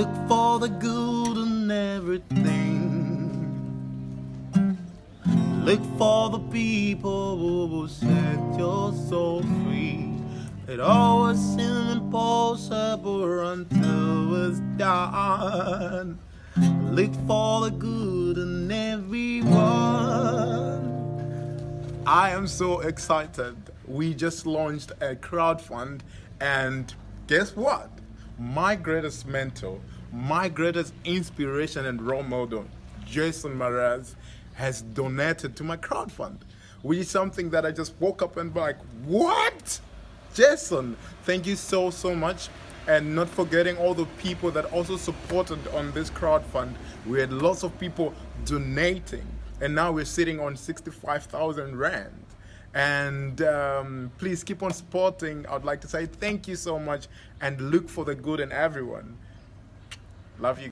Look for the good in everything. Look for the people who will set your soul free. It always seems impossible until it's done. Look for the good in everyone. I am so excited. We just launched a crowdfund, and guess what? My greatest mentor, my greatest inspiration and role model, Jason Mraz, has donated to my crowdfund, which is something that I just woke up and like, what? Jason, thank you so, so much. And not forgetting all the people that also supported on this crowdfund. We had lots of people donating, and now we're sitting on 65,000 Rand. And um, please keep on supporting. I'd like to say thank you so much and look for the good in everyone. Love you.